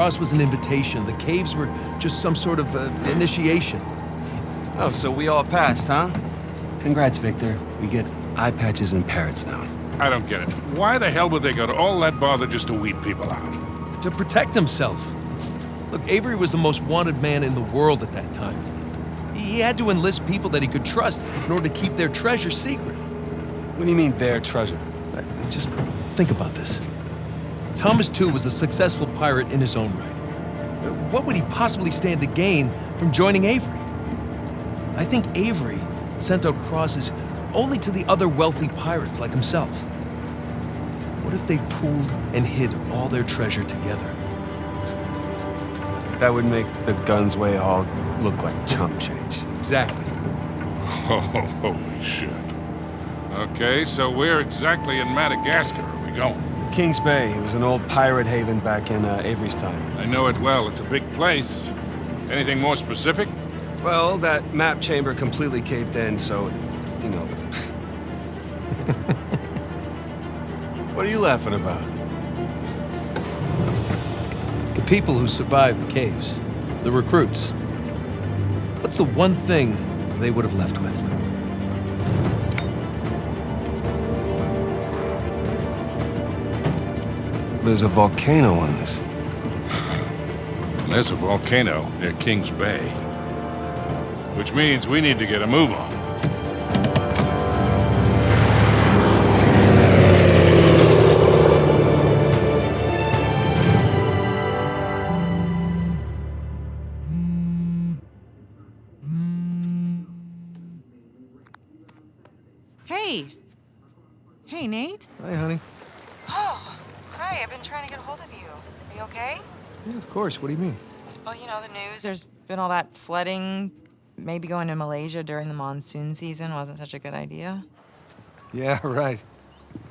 cross was an invitation. The caves were just some sort of uh, initiation. Oh, so we all passed, huh? Congrats, Victor. We get eye patches and parrots now. I don't get it. Why the hell would they go to all that bother just to weed people out? To protect himself. Look, Avery was the most wanted man in the world at that time. He had to enlist people that he could trust in order to keep their treasure secret. What do you mean, their treasure? Just think about this. Thomas Tew was a successful pirate in his own right. What would he possibly stand to gain from joining Avery? I think Avery sent out crosses only to the other wealthy pirates like himself. What if they pooled and hid all their treasure together? That would make the Gunsway haul look like chump change. Exactly. Oh, holy shit. Okay, so where exactly in Madagascar are we going? Kings Bay. It was an old pirate haven back in uh, Avery's time. I know it well. It's a big place. Anything more specific? Well, that map chamber completely caved in, so, you know. what are you laughing about? The people who survived the caves, the recruits. What's the one thing they would have left with? There's a volcano on this. There's a volcano near Kings Bay. Which means we need to get a move on. Hey. Hey, Nate. Hi, honey. Oh, hi. I've been trying to get a hold of you. Are you okay? Yeah, of course. What do you mean? Well, you know, the news. There's been all that flooding. Maybe going to Malaysia during the monsoon season wasn't such a good idea. Yeah, right.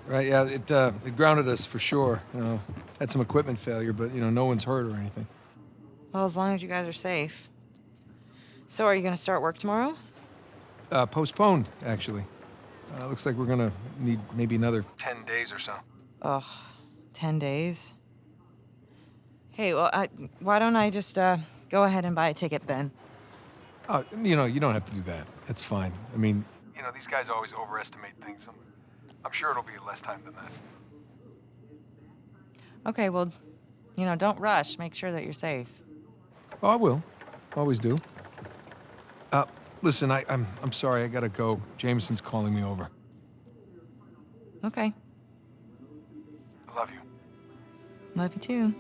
Right, yeah, it, uh, it grounded us for sure. You know, had some equipment failure, but, you know, no one's hurt or anything. Well, as long as you guys are safe. So, are you going to start work tomorrow? Uh, postponed, actually. Uh, looks like we're gonna need maybe another 10 days or so. Ugh, 10 days. Hey, well, I, why don't I just uh, go ahead and buy a ticket then? Oh, you know, you don't have to do that. It's fine. I mean, you know, these guys always overestimate things. I'm, I'm sure it'll be less time than that. Okay, well, you know, don't rush. Make sure that you're safe. Oh, I will. Always do. Uh, listen, I, I'm, I'm sorry. I gotta go. Jameson's calling me over. Okay. I love you. Love you too.